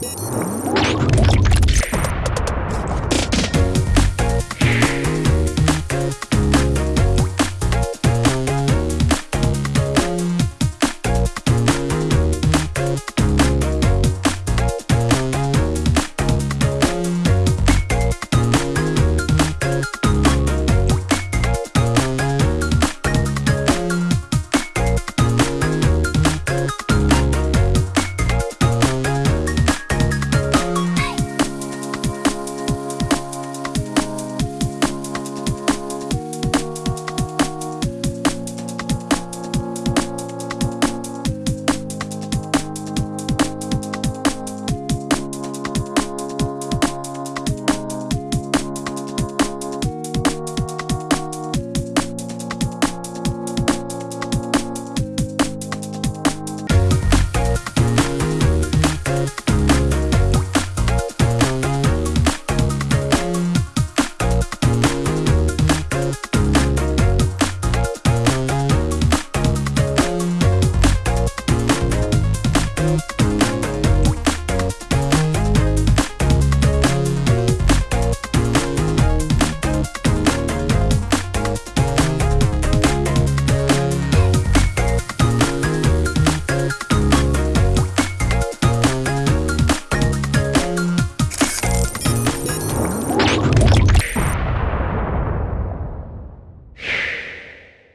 Música